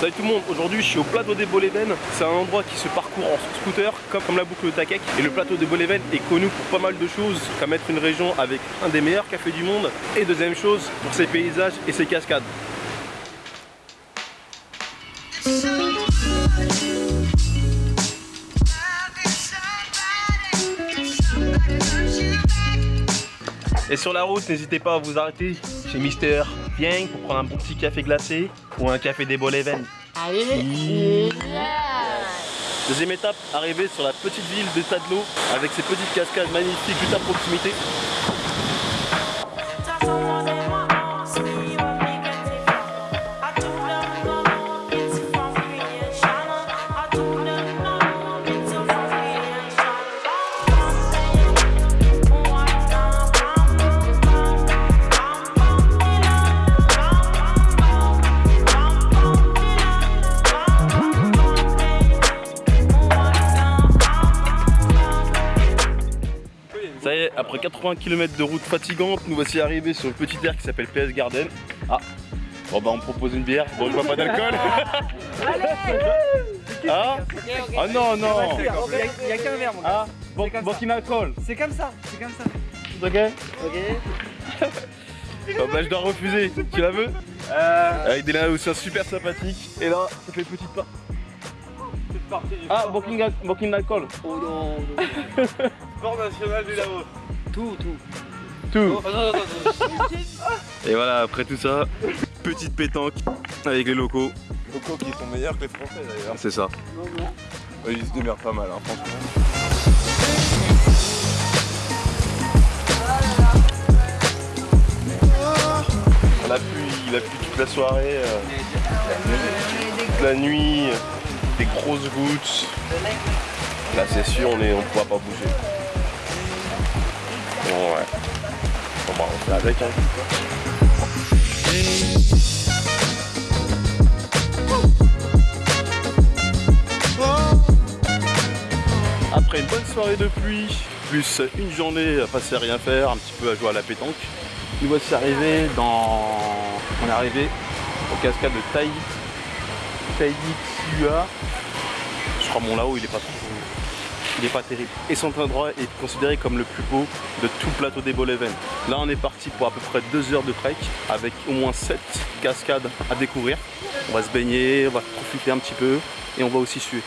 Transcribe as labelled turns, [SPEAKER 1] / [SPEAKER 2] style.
[SPEAKER 1] Salut tout le monde, aujourd'hui je suis au plateau des Boléven. C'est un endroit qui se parcourt en scooter comme, la boucle de Takek. Et le plateau des Boléven est connu pour pas mal de choses, comme être une région avec un des meilleurs cafés du monde. Et deuxième chose, pour ses paysages et ses cascades. Et sur la route, n'hésitez pas à vous arrêter chez Mister Vieng pour prendre un bon petit café glacé ou un café des Boléven.
[SPEAKER 2] Allez
[SPEAKER 1] Deuxième étape, arriver sur la petite ville de Tadlo avec ses petites cascades magnifiques juste à proximité. Ça y est, après 80 km de route fatigante, nous voici arrivés sur le petit air qui s'appelle PS Garden. Ah, bon bah on me propose une bière, bon je vois pas d'alcool. ah Ah non, non
[SPEAKER 3] Il n'y a, qu'un verre, mon gars.
[SPEAKER 1] Ah, bon,
[SPEAKER 3] C'est comme
[SPEAKER 1] bon
[SPEAKER 3] C'est comme ça, c'est comme ça.
[SPEAKER 1] ok
[SPEAKER 3] Ok.
[SPEAKER 1] Bon bah je dois refuser, tu la veux
[SPEAKER 3] Euh.
[SPEAKER 1] Avec des aussi super sympathiques. Et là, ça fait petite pas. Ah, booking, booking alcool.
[SPEAKER 3] Oh non.
[SPEAKER 1] Sport national du Laos.
[SPEAKER 3] Tout, tout.
[SPEAKER 1] Tout.
[SPEAKER 3] Oh non, non, non.
[SPEAKER 1] Et voilà, après tout ça, petite pétanque avec les locaux.
[SPEAKER 4] locaux qui sont meilleurs que les Français d'ailleurs.
[SPEAKER 1] C'est ça.
[SPEAKER 4] Ouais, ils se démerdent pas mal, hein, franchement.
[SPEAKER 1] La pluie, il a plu toute la soirée. euh, toute la nuit, des grosses gouttes. Là, c'est sûr, on est, on pourra pas bouger. Hein. Après une bonne soirée de pluie, plus une journée à passer à rien faire, un petit peu à jouer à la pétanque, nous voici arrivés dans. On est arrivé au cascade de Tai. Taïtsua. Je crois mon là-haut il est pas trop. Il est pas terrible. Et cet endroit est considéré comme le plus beau de tout le plateau des Boléven. Là on est parti pour à peu près deux heures de trek avec au moins 7 cascades à découvrir. On va se baigner, on va profiter un petit peu et on va aussi suer.